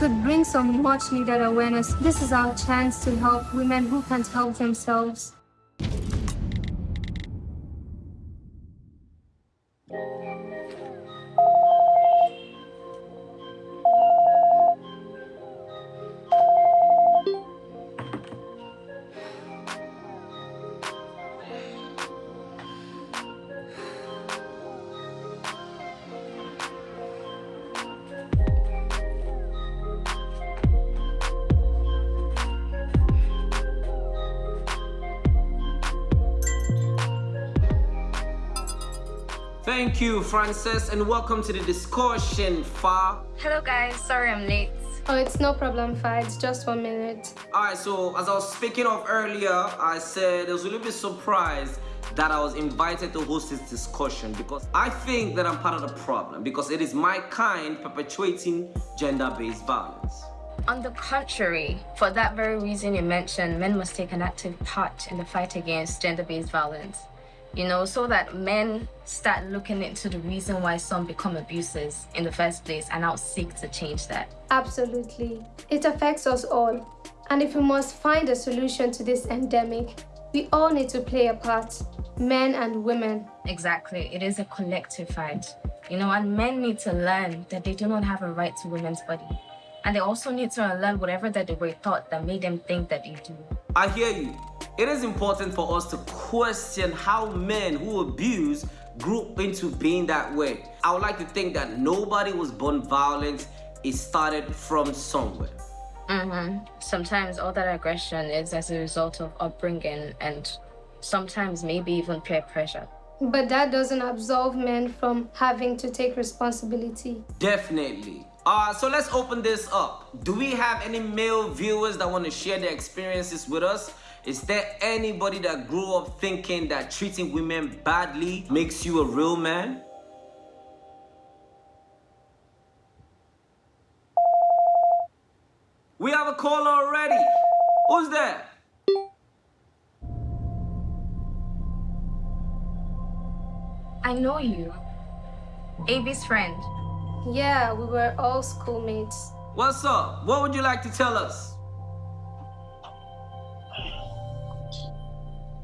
could bring some much needed awareness. This is our chance to help women who can't help themselves. Thank you, Frances, and welcome to the discussion, Fa. Hello, guys. Sorry I'm late. Oh, it's no problem, Fa. It's just one minute. Alright, so as I was speaking of earlier, I said I was a little bit surprised that I was invited to host this discussion because I think that I'm part of the problem because it is my kind perpetuating gender-based violence. On the contrary, for that very reason you mentioned, men must take an active part in the fight against gender-based violence you know, so that men start looking into the reason why some become abusers in the first place and now seek to change that. Absolutely. It affects us all. And if we must find a solution to this endemic, we all need to play a part, men and women. Exactly. It is a collective fight. You know, and men need to learn that they do not have a right to women's body. And they also need to unlearn whatever that they were taught that made them think that they do. I hear you. It is important for us to question how men who abuse grew into being that way. I would like to think that nobody was born violent. It started from somewhere. Mm-hmm. Sometimes all that aggression is as a result of upbringing and sometimes maybe even peer pressure. But that doesn't absolve men from having to take responsibility. Definitely. Uh, so let's open this up. Do we have any male viewers that want to share their experiences with us? Is there anybody that grew up thinking that treating women badly makes you a real man? We have a caller already. Who's there? I know you. Avi's friend. Yeah, we were all schoolmates. What's up? What would you like to tell us?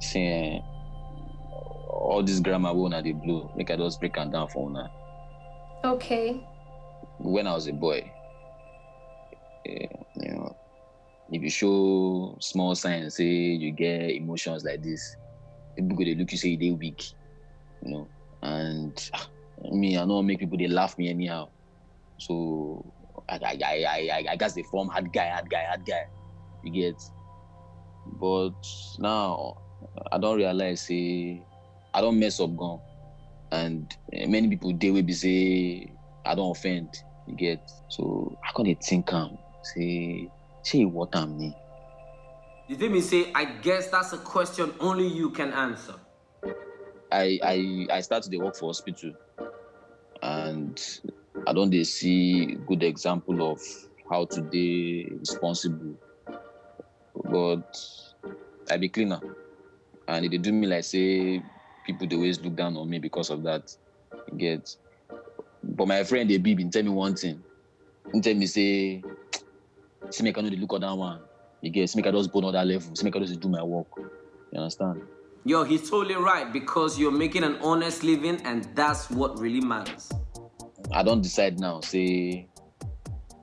see all this grammar wey una dey blow make i just break am down for una Okay. when i was a boy eh, you know if you show small signs say you get emotions like this people go dey look you say you dey weak you know and ah, me i know make people they laugh me anyhow. So i i i i i, gats dey form hard guy hard guy hard guy. You get? But now i don't realize say i don't mess up gone. and eh, many people they will be say i don't offend. You get? So i dey think am. Say shey e worth am ni. You did me say, I guess that's a question only you can answer. I I I start the work for hospital I don dey see good example of how to dey responsible. But I be cleaner and dey do me like say people they always look down on me because of that. Get. But my friend dey be bin tell me one thing. He tell me say, see no dey look other one. You get, see make I just go another level. See make I just do my work. You understand? Yo, he's totally right because you're making an honest living and that's what really matters. I don't decide now say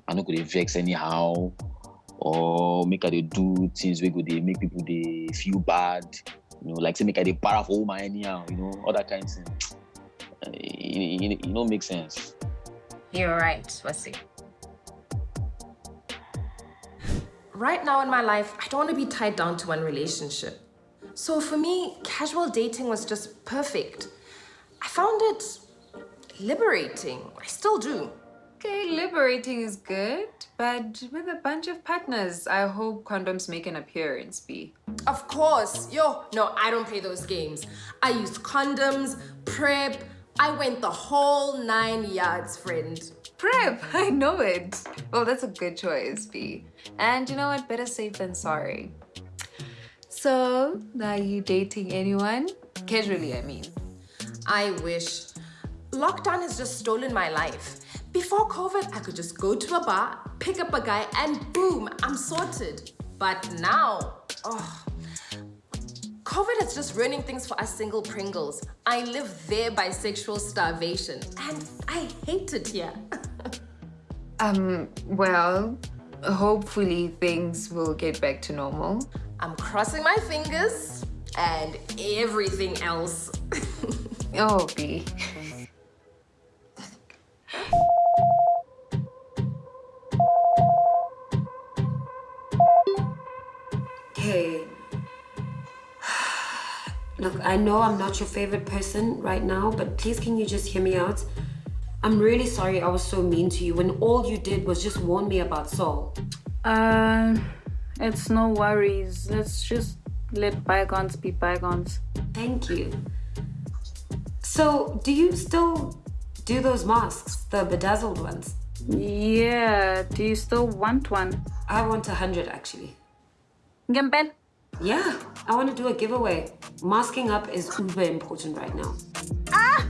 I no go dey vex anyhow or make I do things go dey make people dey feel bad. You know, like say make I dey para for woman anyhow, you know, all that kind of thing. Eh, e e e no make sense. You're right, Wasi. Right now in my life, I don't want to be tied down to one relationship. So for me, casual dating was just perfect. I found it liberating. I still do. Okay, liberating is good, but with a bunch of partners, I hope condoms make an appearance, B. Of course. Yo, no, I don't play those games. I used condoms, PrEP. I went the whole nine yards, friend. PrEP, I know it. Well, that's a good choice, B. And you know what? Better safe than sorry. So, are you dating anyone? Casually, I mean. I wish. Lockdown has just stolen my life. Before COVID, I could just go to a bar, pick up a guy, and boom, I'm sorted. But now, oh, COVID is just ruining things for us single Pringles. I live there by sexual starvation, and I hate it here. Um, well, hopefully things will get back to normal. I'm crossing my fingers and everything else. Oh, B. I know I'm not your favorite person right now, but please can you just hear me out? I'm really sorry I was so mean to you when all you did was just warn me about Saul. Uh, it's no worries. Let's just let bygones be bygones. Thank you. So, do you still do those masks, the bedazzled ones? Yeah, do you still want one? I want a hundred actually. Gembel? Yeah, I want to do a giveaway. Masking up is uber important right now.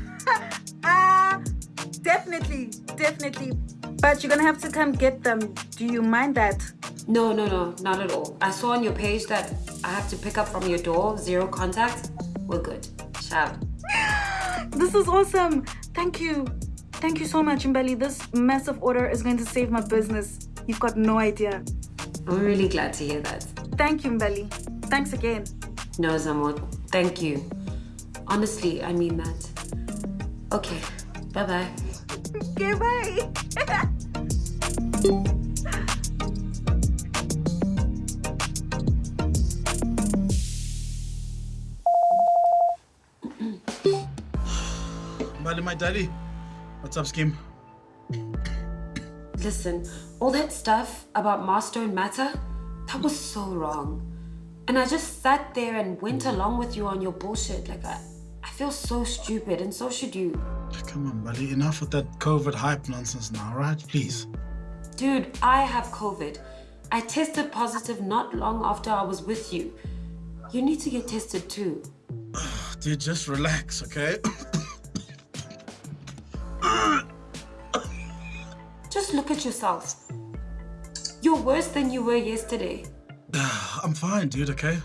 Ah, definitely, definitely. But you're gonna have to come get them. Do you mind that? No, no, no, not at all. I saw on your page that I have to pick up from your door, zero contact. We're good. Ciao. This is awesome. Thank you. Thank you so much, Mbali. This massive order is going to save my business. You've got no idea. I'm really glad to hear that. Thank you, Mbali. Thanks again. No, Zamot, thank you. Honestly, I mean that. Okay, bye bye. Okay, bye. Buddy, my daddy. What's up, Skim? Listen, all that stuff about Master and Matter, that was so wrong. And I just sat there and went along with you on your bullshit. Like, I, I feel so stupid, and so should you. Come on, buddy. Enough with that COVID hype nonsense now, right? Please. Dude, I have COVID. I tested positive not long after I was with you. You need to get tested too. Dude, just relax, okay? Just look at yourself. You're worse than you were yesterday. I'm fine, dude, okay?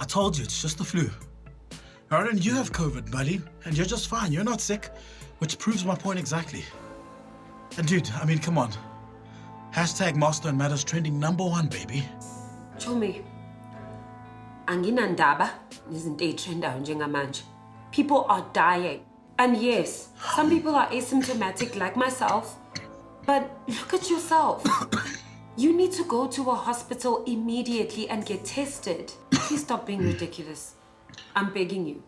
I told you, it's just the flu. And you have COVID, buddy, and you're just fine. You're not sick, which proves my point exactly. And dude, I mean, come on. Hashtag Master and Matters trending number one, baby. Chomi, anginandaba nezinto eyitrendayo njengamanje. People are dying. And yes, some people are asymptomatic like myself, but look at yourself. You need to go to a hospital immediately and get tested. Please stop being ridiculous. I'm begging you.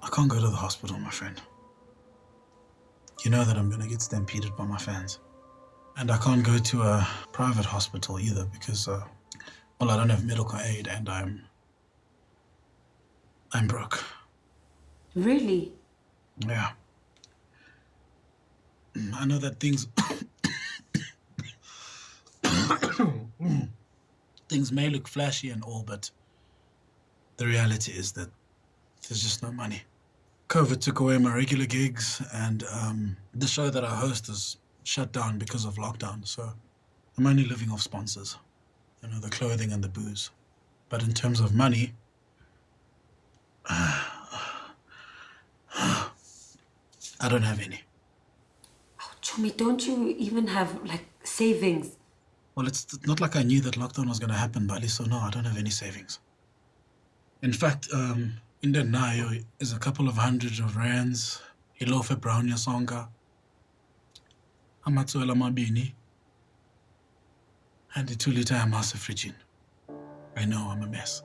I can't go to the hospital, my friend. You know that I'm gonna get stampeded by my fans. And I can't go to a private hospital either because, uh, well, I don't have medical aid and I'm. I'm broke. Really? Yeah. I know that things. things may look flashy and all, but the reality is that there's just no money. COVID took away my regular gigs, and um, the show that I host is shut down because of lockdown. So I'm only living off sponsors, you know, the clothing and the booze. But in terms of money, I don't have any. Chomi, don't you even have like savings? Well, it's not like I knew that lockdown was going to happen, Bali, so no, I don't have any savings. In fact, um, in the Nayo is a couple of hundreds of rands, ilofe brown yasonga, amatswela mabini, and the two liter amasa fridging. I know I'm a mess.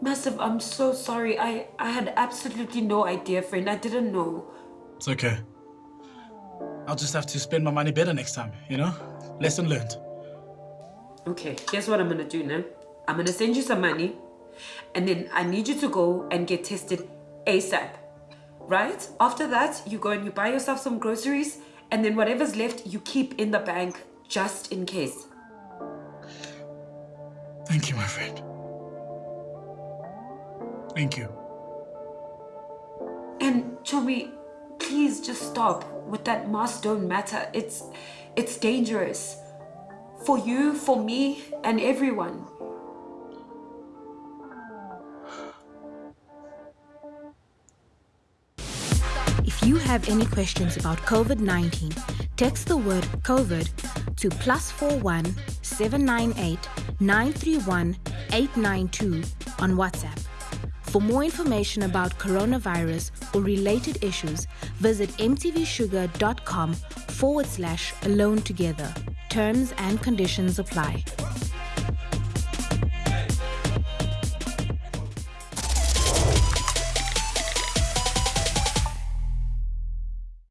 Massive, I'm so sorry. I, I had absolutely no idea, friend. I didn't know. It's okay. I'll just have to spend my money better next time, you know? Lesson learned. Okay, here's what I'm gonna do now. I'm gonna send you some money, and then I need you to go and get tested ASAP. Right? After that, you go and you buy yourself some groceries, and then whatever's left, you keep in the bank just in case. Thank you, my friend. Thank you. And Chomi, please just stop with that mask don't matter. It's it's dangerous. For you, for me, and everyone. If you have any questions about COVID 19, text the word COVID to plus 41 798 931 892 on WhatsApp. For more information about coronavirus or related issues, visit mtvshuga.com forward slash alone together. Terms and conditions apply.